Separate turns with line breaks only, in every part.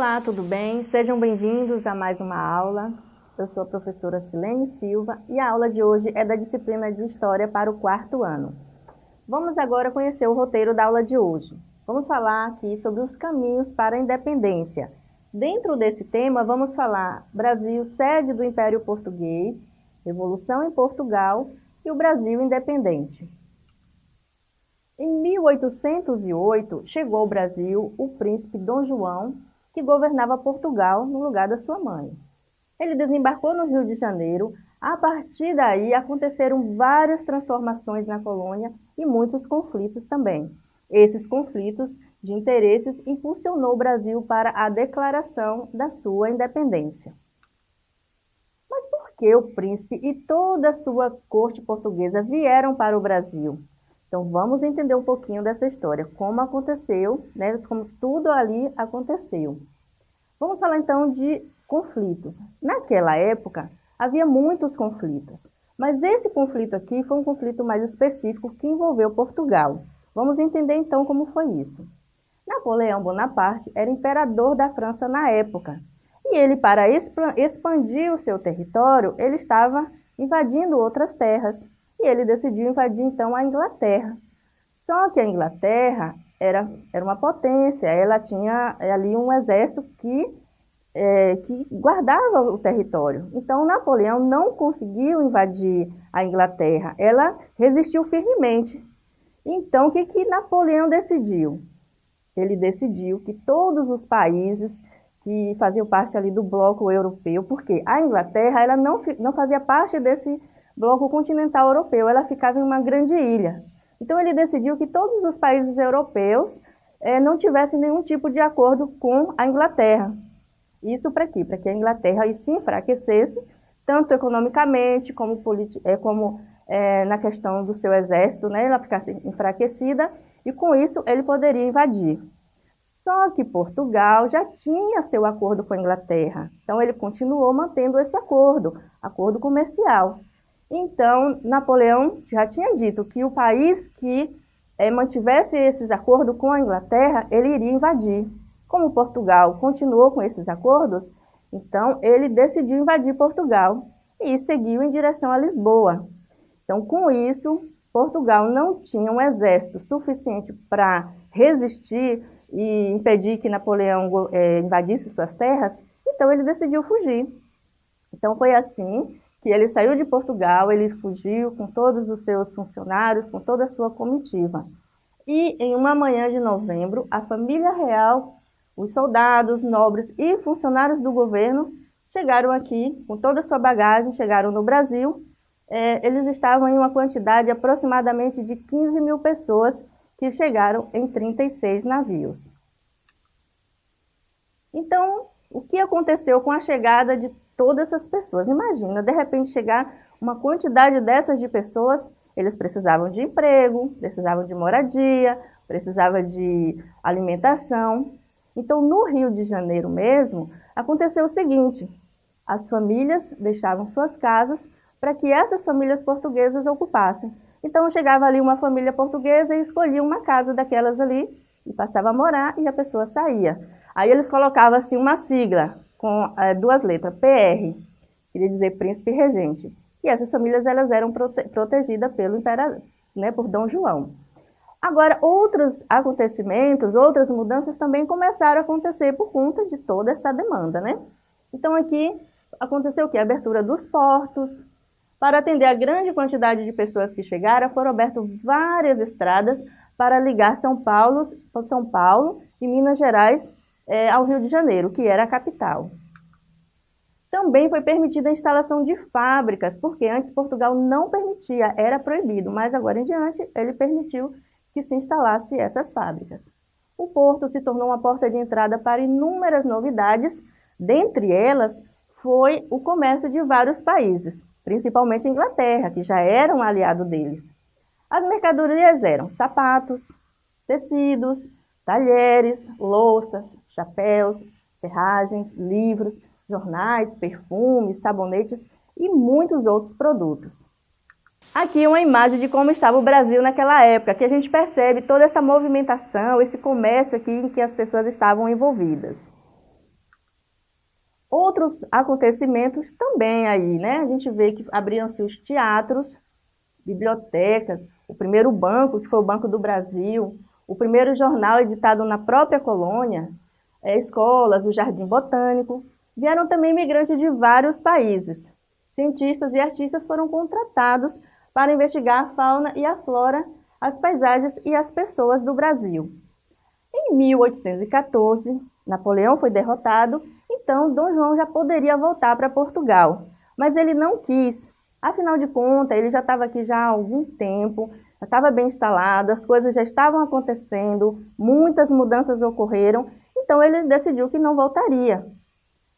Olá, tudo bem? Sejam bem-vindos a mais uma aula. Eu sou a professora Silene Silva e a aula de hoje é da disciplina de História para o quarto ano. Vamos agora conhecer o roteiro da aula de hoje. Vamos falar aqui sobre os caminhos para a independência. Dentro desse tema, vamos falar Brasil, sede do Império Português, Revolução em Portugal e o Brasil independente. Em 1808, chegou ao Brasil o príncipe Dom João que governava Portugal no lugar da sua mãe. Ele desembarcou no Rio de Janeiro. A partir daí, aconteceram várias transformações na colônia e muitos conflitos também. Esses conflitos de interesses impulsionou o Brasil para a declaração da sua independência. Mas por que o príncipe e toda a sua corte portuguesa vieram para o Brasil? Então vamos entender um pouquinho dessa história, como aconteceu, né, como tudo ali aconteceu. Vamos falar então de conflitos. Naquela época havia muitos conflitos, mas esse conflito aqui foi um conflito mais específico que envolveu Portugal. Vamos entender então como foi isso. Napoleão Bonaparte era imperador da França na época, e ele, para expandir o seu território, ele estava invadindo outras terras e ele decidiu invadir então a Inglaterra. Só que a Inglaterra era, era uma potência, ela tinha ali um exército que, é, que guardava o território. Então Napoleão não conseguiu invadir a Inglaterra, ela resistiu firmemente. Então o que, que Napoleão decidiu? Ele decidiu que todos os países que faziam parte ali do bloco europeu, porque a Inglaterra ela não, não fazia parte desse bloco continental europeu, ela ficava em uma grande ilha. Então ele decidiu que todos os países europeus eh, não tivessem nenhum tipo de acordo com a Inglaterra. Isso para quê? Para que a Inglaterra se enfraquecesse, tanto economicamente como, é, como é, na questão do seu exército, né, ela ficasse enfraquecida, e com isso ele poderia invadir. Só que Portugal já tinha seu acordo com a Inglaterra, então ele continuou mantendo esse acordo, acordo comercial. Então, Napoleão já tinha dito que o país que é, mantivesse esses acordos com a Inglaterra, ele iria invadir. Como Portugal continuou com esses acordos, então ele decidiu invadir Portugal e seguiu em direção a Lisboa. Então, com isso, Portugal não tinha um exército suficiente para resistir e impedir que Napoleão é, invadisse suas terras, então ele decidiu fugir. Então foi assim que ele saiu de Portugal, ele fugiu com todos os seus funcionários, com toda a sua comitiva. E em uma manhã de novembro, a família real, os soldados, nobres e funcionários do governo chegaram aqui com toda a sua bagagem, chegaram no Brasil. É, eles estavam em uma quantidade aproximadamente de 15 mil pessoas que chegaram em 36 navios. Então, o que aconteceu com a chegada de todas essas pessoas. Imagina, de repente chegar uma quantidade dessas de pessoas, eles precisavam de emprego, precisavam de moradia, precisavam de alimentação. Então, no Rio de Janeiro mesmo, aconteceu o seguinte, as famílias deixavam suas casas para que essas famílias portuguesas ocupassem. Então, chegava ali uma família portuguesa e escolhia uma casa daquelas ali e passava a morar e a pessoa saía. Aí eles colocavam assim uma sigla, com é, duas letras, PR, queria dizer príncipe regente. E essas famílias elas eram prote protegidas pelo imperador, né, por Dom João. Agora, outros acontecimentos, outras mudanças também começaram a acontecer por conta de toda essa demanda, né? Então aqui aconteceu o que? A abertura dos portos. Para atender a grande quantidade de pessoas que chegaram, foram abertas várias estradas para ligar São Paulo, São Paulo e Minas Gerais é, ao Rio de Janeiro, que era a capital. Também foi permitida a instalação de fábricas, porque antes Portugal não permitia, era proibido, mas agora em diante ele permitiu que se instalasse essas fábricas. O porto se tornou uma porta de entrada para inúmeras novidades, dentre elas foi o comércio de vários países, principalmente Inglaterra, que já era um aliado deles. As mercadorias eram sapatos, tecidos, talheres, louças, chapéus, ferragens, livros, jornais, perfumes, sabonetes e muitos outros produtos. Aqui uma imagem de como estava o Brasil naquela época, que a gente percebe toda essa movimentação, esse comércio aqui em que as pessoas estavam envolvidas. Outros acontecimentos também aí, né? A gente vê que abriram-se os teatros, bibliotecas, o primeiro banco, que foi o Banco do Brasil, o primeiro jornal editado na própria colônia, é, escolas, o Jardim Botânico. Vieram também imigrantes de vários países. Cientistas e artistas foram contratados para investigar a fauna e a flora, as paisagens e as pessoas do Brasil. Em 1814, Napoleão foi derrotado, então Dom João já poderia voltar para Portugal, mas ele não quis. Afinal de contas, ele já estava aqui já há algum tempo, já estava bem instalado, as coisas já estavam acontecendo, muitas mudanças ocorreram, então ele decidiu que não voltaria.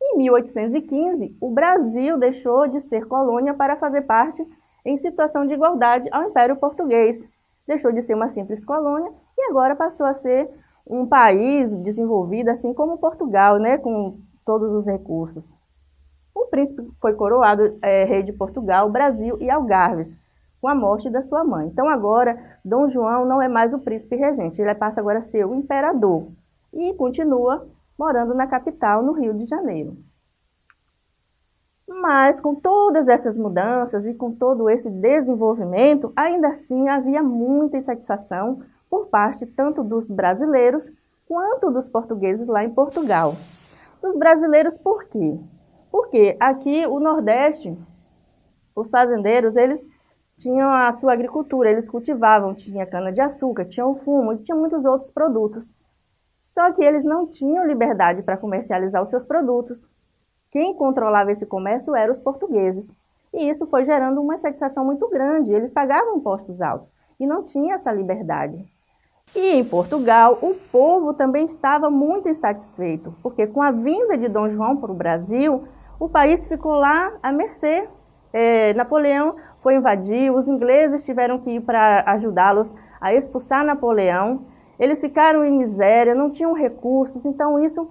Em 1815, o Brasil deixou de ser colônia para fazer parte em situação de igualdade ao Império Português. Deixou de ser uma simples colônia e agora passou a ser um país desenvolvido, assim como Portugal, né, com todos os recursos. O príncipe foi coroado é, rei de Portugal, Brasil e Algarves, com a morte da sua mãe. Então agora, Dom João não é mais o príncipe regente, ele passa agora a ser o imperador e continua morando na capital, no Rio de Janeiro. Mas com todas essas mudanças e com todo esse desenvolvimento, ainda assim havia muita insatisfação por parte tanto dos brasileiros quanto dos portugueses lá em Portugal. Dos brasileiros por quê? Porque aqui o Nordeste, os fazendeiros, eles tinham a sua agricultura, eles cultivavam, tinha cana-de-açúcar, tinha o fumo e tinha muitos outros produtos. Só que eles não tinham liberdade para comercializar os seus produtos. Quem controlava esse comércio eram os portugueses. E isso foi gerando uma satisfação muito grande. Eles pagavam impostos altos e não tinha essa liberdade. E em Portugal, o povo também estava muito insatisfeito, porque com a vinda de Dom João para o Brasil, o país ficou lá a mercê. É, Napoleão foi invadir, os ingleses tiveram que ir para ajudá-los a expulsar Napoleão. Eles ficaram em miséria, não tinham recursos, então isso,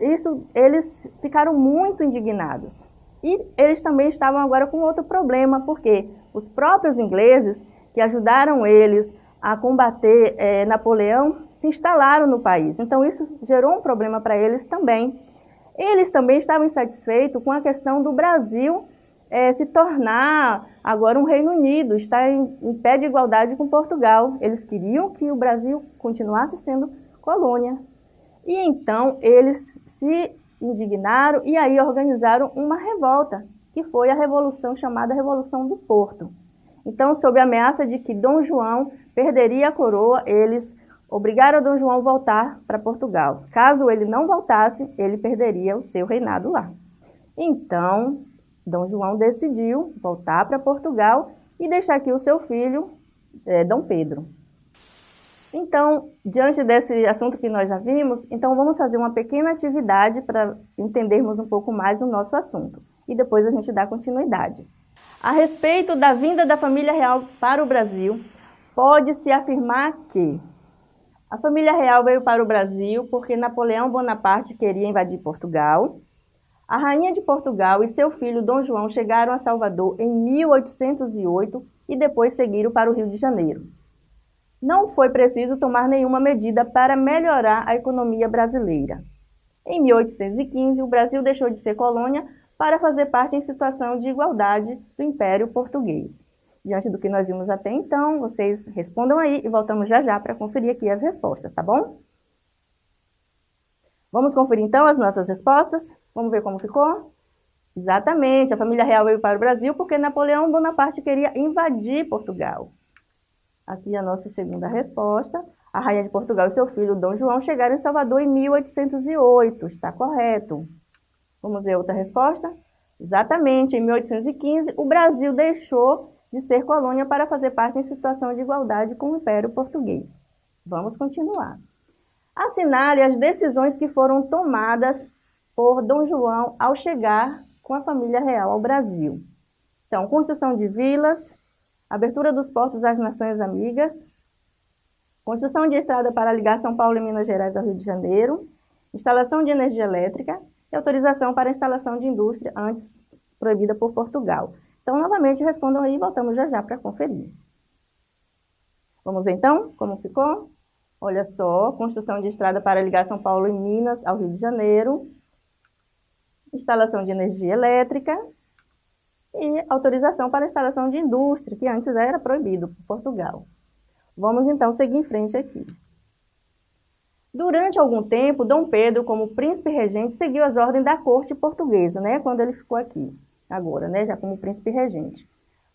isso eles ficaram muito indignados. E eles também estavam agora com outro problema, porque os próprios ingleses que ajudaram eles a combater é, Napoleão se instalaram no país. Então isso gerou um problema para eles também. Eles também estavam insatisfeitos com a questão do Brasil é, se tornar agora um Reino Unido, estar em, em pé de igualdade com Portugal. Eles queriam que o Brasil continuasse sendo colônia. E então eles se indignaram e aí organizaram uma revolta, que foi a revolução chamada Revolução do Porto. Então, sob a ameaça de que Dom João perderia a coroa, eles obrigaram Dom João a voltar para Portugal. Caso ele não voltasse, ele perderia o seu reinado lá. Então, Dom João decidiu voltar para Portugal e deixar aqui o seu filho, é, Dom Pedro. Então, diante desse assunto que nós já vimos, então vamos fazer uma pequena atividade para entendermos um pouco mais o nosso assunto. E depois a gente dá continuidade. A respeito da vinda da família real para o Brasil, pode-se afirmar que a família real veio para o Brasil porque Napoleão Bonaparte queria invadir Portugal, a rainha de Portugal e seu filho Dom João chegaram a Salvador em 1808 e depois seguiram para o Rio de Janeiro. Não foi preciso tomar nenhuma medida para melhorar a economia brasileira. Em 1815, o Brasil deixou de ser colônia para fazer parte em situação de igualdade do Império Português. Diante do que nós vimos até então, vocês respondam aí e voltamos já já para conferir aqui as respostas, tá bom? Vamos conferir então as nossas respostas? Vamos ver como ficou? Exatamente, a família real veio para o Brasil porque Napoleão Bonaparte queria invadir Portugal. Aqui a nossa segunda resposta. A rainha de Portugal e seu filho Dom João chegaram em Salvador em 1808. Está correto. Vamos ver outra resposta? Exatamente, em 1815, o Brasil deixou de ser colônia para fazer parte em situação de igualdade com o Império Português. Vamos continuar assinale as decisões que foram tomadas por Dom João ao chegar com a família real ao Brasil. Então, construção de vilas, abertura dos portos às nações amigas, construção de estrada para ligar São Paulo e Minas Gerais ao Rio de Janeiro, instalação de energia elétrica e autorização para instalação de indústria antes proibida por Portugal. Então, novamente, respondam aí e voltamos já já para conferir. Vamos ver então como ficou? Olha só, construção de estrada para ligar São Paulo e Minas ao Rio de Janeiro. instalação de energia elétrica e autorização para instalação de indústria, que antes era proibido por Portugal. Vamos então seguir em frente aqui. Durante algum tempo, Dom Pedro, como príncipe regente, seguiu as ordens da corte portuguesa, né, quando ele ficou aqui, agora, né, já como príncipe regente.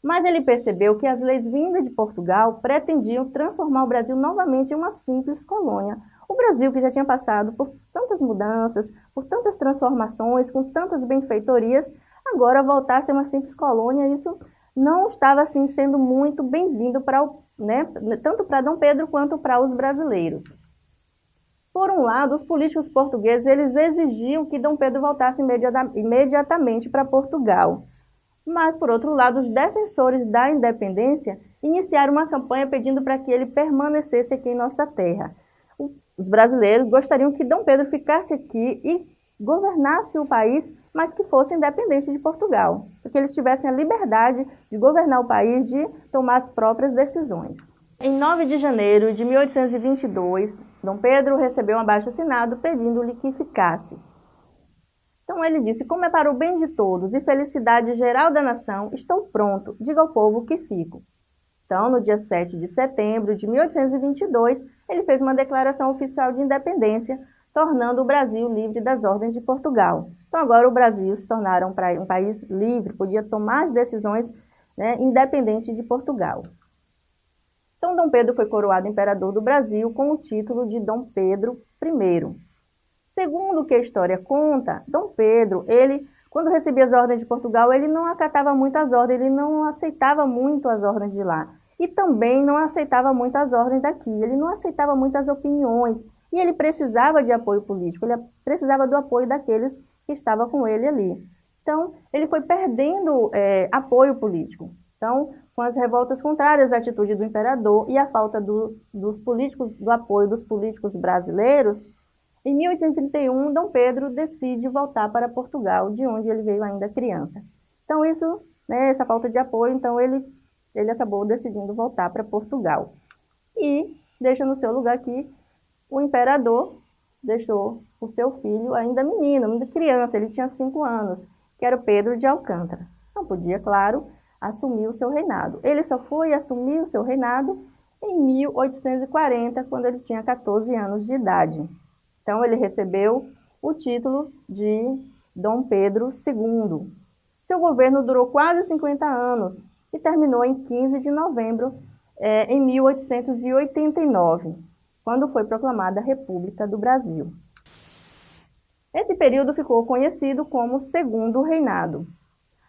Mas ele percebeu que as leis vindas de Portugal pretendiam transformar o Brasil novamente em uma simples colônia. O Brasil, que já tinha passado por tantas mudanças, por tantas transformações, com tantas benfeitorias, agora voltar a uma simples colônia, isso não estava assim sendo muito bem-vindo para né, tanto para Dom Pedro quanto para os brasileiros. Por um lado, os políticos portugueses eles exigiam que Dom Pedro voltasse imediatamente para Portugal. Mas, por outro lado, os defensores da independência iniciaram uma campanha pedindo para que ele permanecesse aqui em nossa terra. Os brasileiros gostariam que Dom Pedro ficasse aqui e governasse o país, mas que fosse independente de Portugal, que eles tivessem a liberdade de governar o país, de tomar as próprias decisões. Em 9 de janeiro de 1822, Dom Pedro recebeu um abaixo-assinado pedindo-lhe que ficasse. Então ele disse, como é para o bem de todos e felicidade geral da nação, estou pronto, diga ao povo que fico. Então, no dia 7 de setembro de 1822, ele fez uma declaração oficial de independência, tornando o Brasil livre das ordens de Portugal. Então, agora o Brasil se tornara um país livre, podia tomar as decisões né, independente de Portugal. Então, Dom Pedro foi coroado imperador do Brasil com o título de Dom Pedro I. Segundo o que a história conta, Dom Pedro, ele, quando recebia as ordens de Portugal, ele não acatava muito as ordens, ele não aceitava muito as ordens de lá. E também não aceitava muito as ordens daqui, ele não aceitava muitas opiniões. E ele precisava de apoio político, ele precisava do apoio daqueles que estavam com ele ali. Então, ele foi perdendo é, apoio político. Então, com as revoltas contrárias à atitude do imperador e a falta do, dos políticos, do apoio dos políticos brasileiros, em 1831, Dom Pedro decide voltar para Portugal, de onde ele veio ainda criança. Então, isso, né, essa falta de apoio, então ele, ele acabou decidindo voltar para Portugal. E deixa no seu lugar aqui o imperador deixou o seu filho ainda menino, ainda criança, ele tinha cinco anos, que era o Pedro de Alcântara. Não podia, claro, assumir o seu reinado. Ele só foi assumir o seu reinado em 1840, quando ele tinha 14 anos de idade. Então, ele recebeu o título de Dom Pedro II. Seu governo durou quase 50 anos e terminou em 15 de novembro é, em 1889 quando foi proclamada a República do Brasil. Esse período ficou conhecido como Segundo Reinado.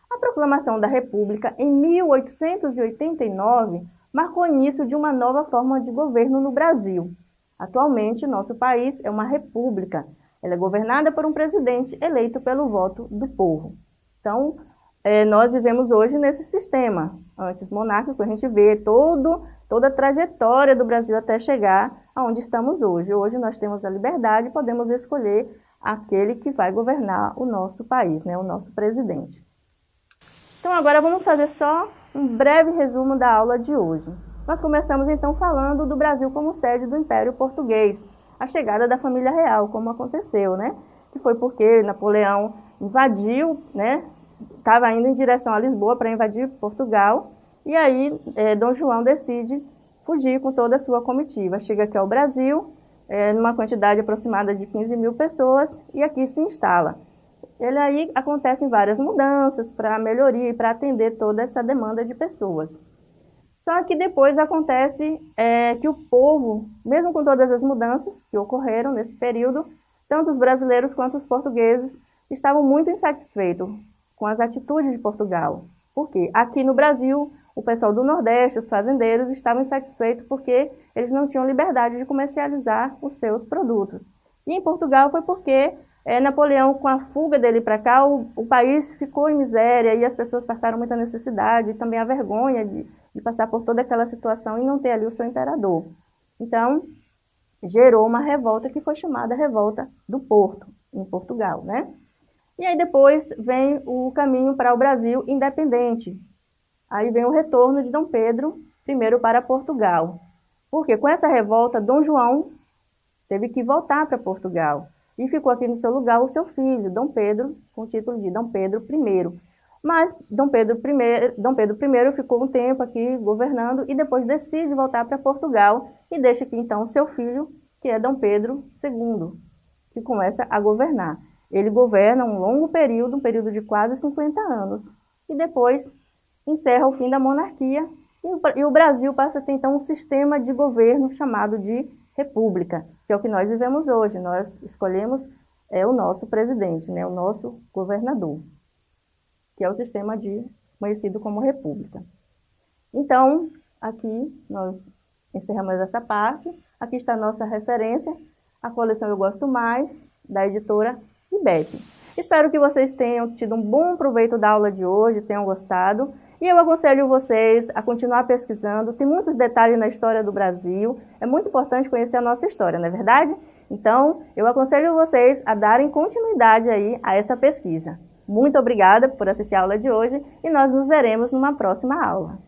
A proclamação da República em 1889 marcou o início de uma nova forma de governo no Brasil. Atualmente, nosso país é uma república. Ela é governada por um presidente eleito pelo voto do povo. Então, é, nós vivemos hoje nesse sistema antes monárquico, a gente vê todo, toda a trajetória do Brasil até chegar aonde estamos hoje. Hoje nós temos a liberdade e podemos escolher aquele que vai governar o nosso país, né, o nosso presidente. Então agora vamos fazer só um breve resumo da aula de hoje. Nós começamos então falando do Brasil como sede do Império Português, a chegada da família real, como aconteceu, né? Que foi porque Napoleão invadiu, né? Estava indo em direção a Lisboa para invadir Portugal, e aí é, Dom João decide fugir com toda a sua comitiva. Chega aqui ao Brasil, é, numa quantidade aproximada de 15 mil pessoas, e aqui se instala. Ele aí acontecem várias mudanças para melhoria e para atender toda essa demanda de pessoas. Só que depois acontece é, que o povo, mesmo com todas as mudanças que ocorreram nesse período, tanto os brasileiros quanto os portugueses estavam muito insatisfeitos com as atitudes de Portugal. Porque aqui no Brasil o pessoal do Nordeste, os fazendeiros, estavam insatisfeitos porque eles não tinham liberdade de comercializar os seus produtos. E em Portugal foi porque é, Napoleão, com a fuga dele para cá, o, o, país ficou em miséria e as pessoas passaram muita necessidade e também a vergonha de, de passar por toda aquela situação e não ter ali o seu imperador. Então, gerou uma revolta que foi chamada Revolta do Porto, em Portugal, né? E aí depois vem o caminho para o Brasil independente, Aí vem o retorno de Dom Pedro I para Portugal. Porque com essa revolta, Dom João teve que voltar para Portugal. e ficou aqui no seu lugar o seu filho, Dom Pedro, com o título de Dom Pedro I. Mas Dom Pedro I, Dom Pedro I ficou um tempo aqui governando e depois decide voltar para Portugal e deixa aqui então seu filho, que é Dom Pedro II, que começa a governar. Ele governa um longo período, um período de quase 50 anos, e depois encerra o fim da monarquia e o Brasil passa a ter então um sistema de governo chamado de república, que é o que nós vivemos hoje. Nós escolhemos é, o nosso presidente, né, o nosso governador, que é o sistema de, conhecido como república. Então, aqui nós encerramos essa parte. Aqui está a nossa referência, a coleção Eu Gosto Mais, da editora IBEP. Espero que vocês tenham tido um bom proveito da aula de hoje, tenham gostado. E eu aconselho vocês a continuar pesquisando, tem muitos detalhes na história do Brasil, é muito importante conhecer a nossa história, não é verdade? Então, eu aconselho vocês a darem continuidade aí a essa pesquisa. Muito obrigada por assistir a aula de hoje e nós nos veremos numa próxima aula.